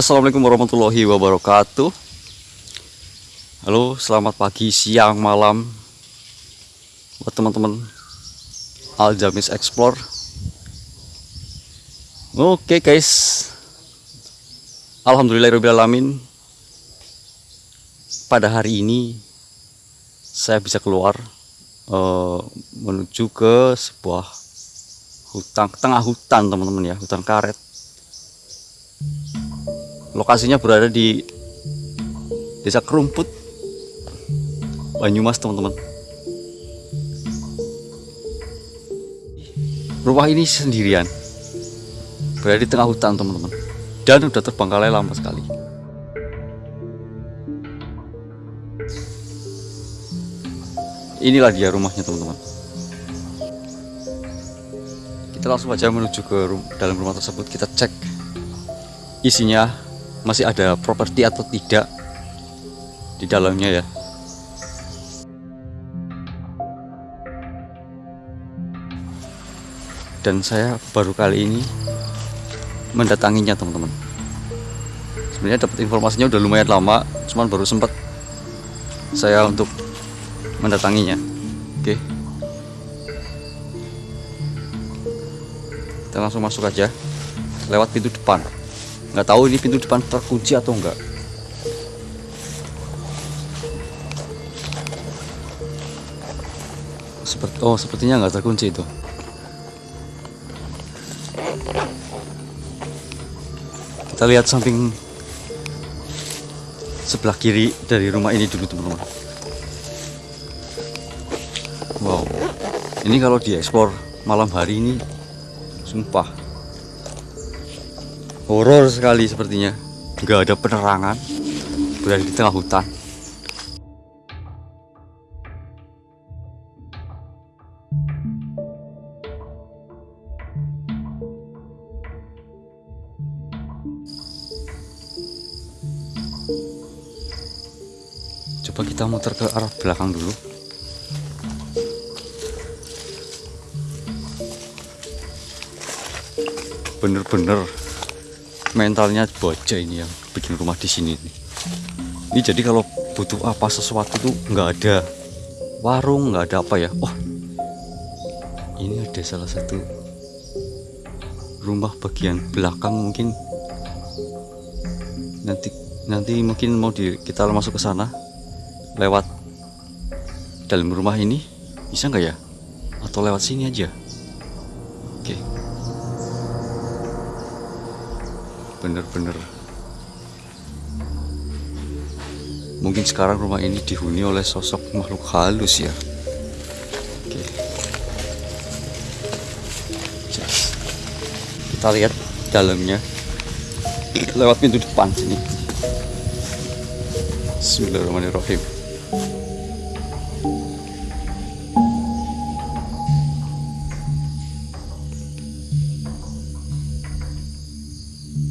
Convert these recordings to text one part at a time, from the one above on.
Assalamualaikum warahmatullahi wabarakatuh. Halo selamat pagi, siang, malam. Buat teman-teman Aljamis Explore. Oke guys. Alhamdulillahirrahmanirrahim Pada hari ini Saya bisa keluar uh, Menuju ke sebuah Hutan, tengah hutan teman-teman ya Hutan karet lokasinya berada di desa Kerumput Banyumas teman-teman. Rumah ini sendirian. Berada di tengah hutan teman-teman. Dan udah terbengkalai lama sekali. Inilah dia rumahnya teman-teman. Kita langsung aja menuju ke dalam rumah tersebut. Kita cek isinya masih ada properti atau tidak di dalamnya ya. Dan saya baru kali ini mendatanginya teman-teman. Sebenarnya dapat informasinya udah lumayan lama cuman baru sempat saya untuk mendatanginya. Oke. Kita langsung masuk aja lewat pintu depan nggak tahu ini pintu depan terkunci atau enggak seperti oh sepertinya nggak terkunci itu. Kita lihat samping sebelah kiri dari rumah ini dulu teman-teman. Wow. Ini kalau diekspor malam hari ini sumpah horor sekali sepertinya. Nggak ada penerangan. Berada di tengah hutan. Coba kita muter ke arah belakang dulu. Bener-bener mentalnya bocah ini yang bikin rumah di sini. Ini jadi kalau butuh apa sesuatu tuh nggak ada warung, nggak ada apa ya. Oh, ini ada salah satu rumah bagian belakang mungkin nanti nanti mungkin mau di kita masuk ke sana lewat dalam rumah ini bisa nggak ya atau lewat sini aja oke okay. Bener-bener. Mungkin sekarang rumah ini dihuni oleh sosok makhluk halus ya. Oke. kita lihat dalamnya. Lewat pintu depan sini. Bismillahirrahmanirrahim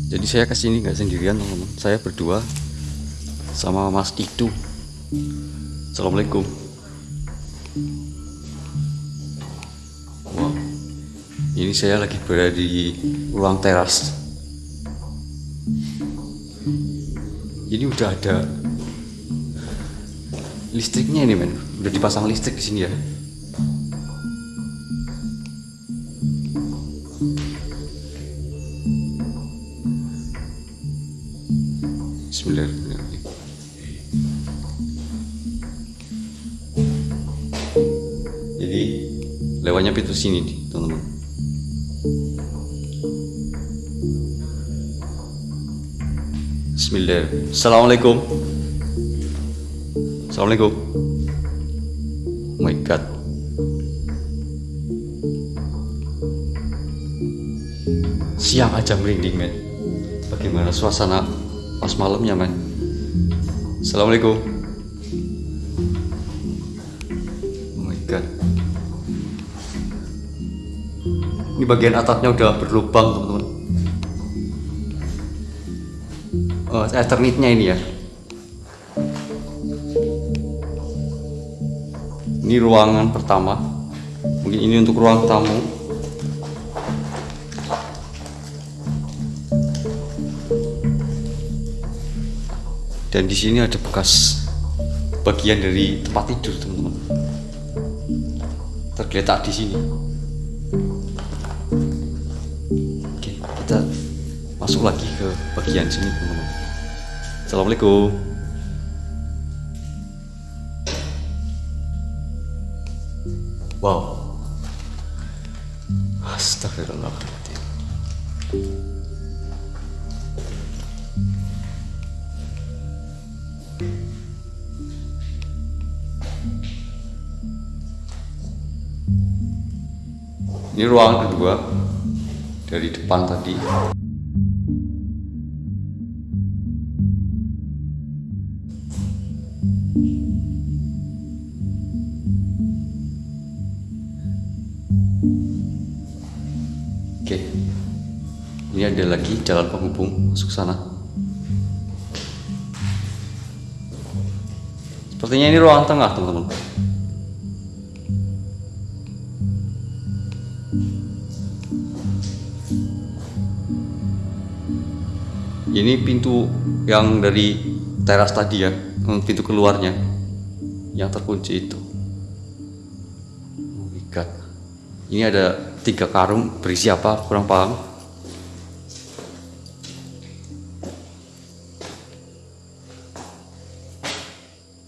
jadi saya ke sini nggak sendirian teman-teman. Saya berdua sama Mas Itu Assalamualaikum. Wow ini saya lagi berada di ruang teras. Ini udah ada listriknya ini men. Udah dipasang listrik di sini ya Bismillahirrahmanirrahim. Jadi lewatnya pintu sini nih, teman-teman. Bismillahirrahmanirrahim. Assalamualaikum. Assalamualaikum. Oh my god. Siang aja merinding, men. Bagaimana suasana pas malamnya men. Assalamualaikum. Oh my god. Ini bagian atapnya udah berlubang teman-teman. Oh, Ethernetnya ini ya. Ini ruangan pertama. Mungkin ini untuk ruang tamu dan di sini ada bekas bagian dari tempat tidur teman-teman. Tergeletak di sini. Oke kita masuk lagi ke bagian sini teman-teman. Assalamualaikum. Wow. Astagfirullahaladzim Ini ruangan kedua dari depan tadi. Oke. Ini ada lagi jalan penghubung masuk sana. Sepertinya ini ruang tengah, teman-teman. Ini pintu yang dari teras tadi ya, pintu keluarnya yang terkunci itu. Oh my god. Ini ada tiga karung berisi apa? Kurang paham.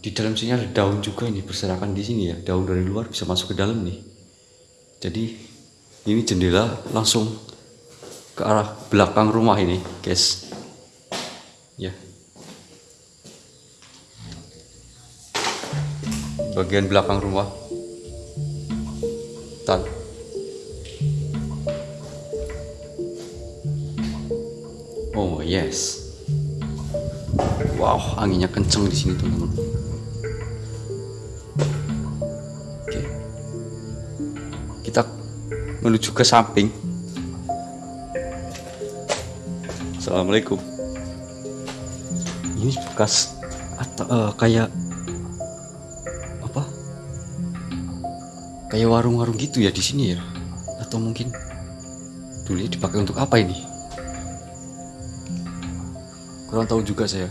Di dalam sini ada daun juga ini berserakan di sini ya. Daun dari luar bisa masuk ke dalam nih. Jadi ini jendela langsung ke arah belakang rumah ini, guys. Ya. Bagian belakang rumah. Tan. Oh yes. Wow, anginnya kenceng di sini teman-teman. Kita menuju ke samping. Assalamualaikum. Ini bekas atau eh, kayak Kayak warung-warung gitu ya di sini ya? Atau mungkin dulu dipakai untuk apa ini? Kurang tahu juga saya.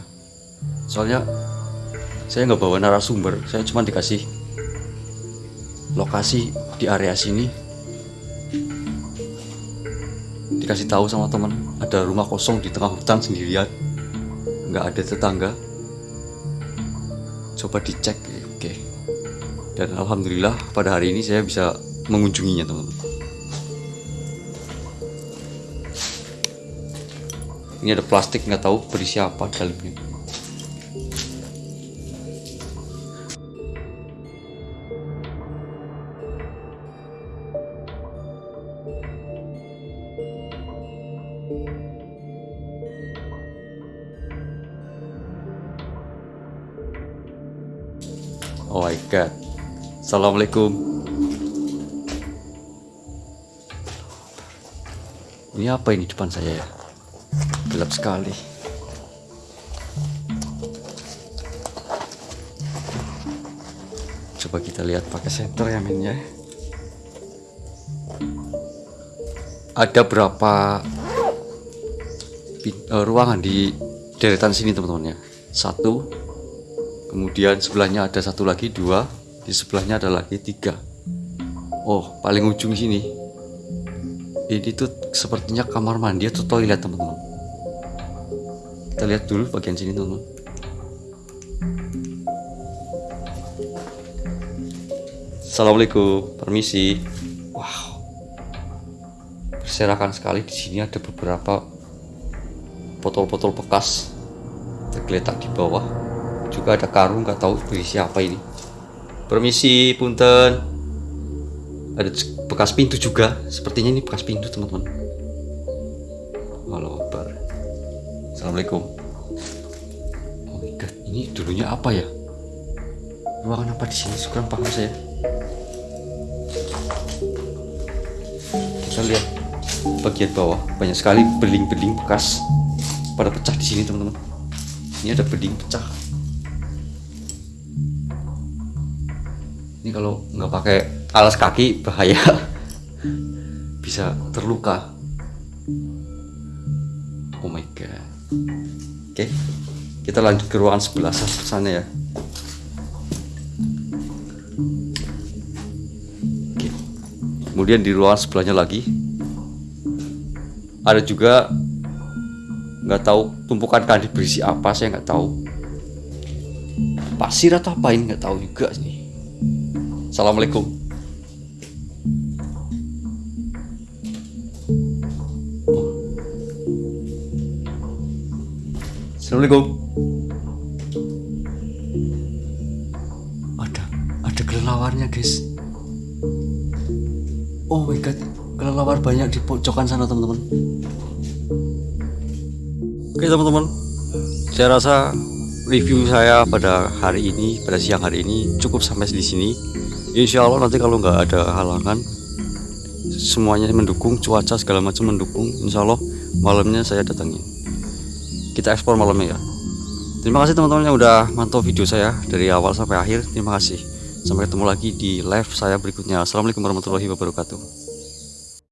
Soalnya saya nggak bawa narasumber, saya cuma dikasih lokasi di area sini. Dikasih tahu sama teman, ada rumah kosong di tengah hutan sendirian, nggak ada tetangga. Coba dicek. Dan alhamdulillah pada hari ini saya bisa mengunjunginya teman-teman. Ini ada plastik nggak tahu berisi apa dalamnya. Oh my god. Assalamualaikum. Ini apa ini depan saya ya? Gelap sekali. Coba kita lihat pakai senter ya min ya. Ada berapa eh, ruangan di deretan sini teman-teman ya? Satu, kemudian sebelahnya ada satu lagi dua, di sebelahnya ada lagi tiga. Oh, paling ujung sini. Ini tuh sepertinya kamar mandi atau toilet teman-teman. Kita lihat dulu bagian sini teman-teman. Assalamualaikum, permisi. Wow, berserakan sekali di sini ada beberapa botol-botol bekas tergeletak di bawah. Juga ada karung nggak tahu berisi apa ini. Permisi, punten. Ada bekas pintu juga. Sepertinya ini bekas pintu teman-teman. Halo, Akbar. Assalamualaikum. Oh my god, ini dulunya apa ya? Ruangan apa di sini? Kurang paham saya. Kita lihat bagian bawah banyak sekali beling-beling bekas pada pecah di sini teman-teman. Ini ada beling pecah. Ini kalau nggak pakai alas kaki bahaya, bisa terluka. Oh my god. Oke, kita lanjut ke ruangan sebelah sana ya Oke. kemudian di ruangan sebelahnya lagi ada juga nggak tahu tumpukan kandi berisi apa saya nggak tahu pasir atau apa ini nggak tahu juga sih assalamualaikum. Assalamualaikum. Ada ada kelelawarnya guys. Oh my god kelelawar banyak di pojokan sana teman-teman. Oke teman-teman, saya rasa review saya pada hari ini, pada siang hari ini cukup sampai di sini. Insya Allah nanti kalau nggak ada halangan, semuanya mendukung, cuaca segala macam mendukung. Insya Allah malamnya saya datangin. Kita ekspor malamnya ya. Terima kasih teman-teman yang udah mantau video saya dari awal sampai akhir. Terima kasih. Sampai ketemu lagi di live saya berikutnya. Assalamualaikum warahmatullahi wabarakatuh.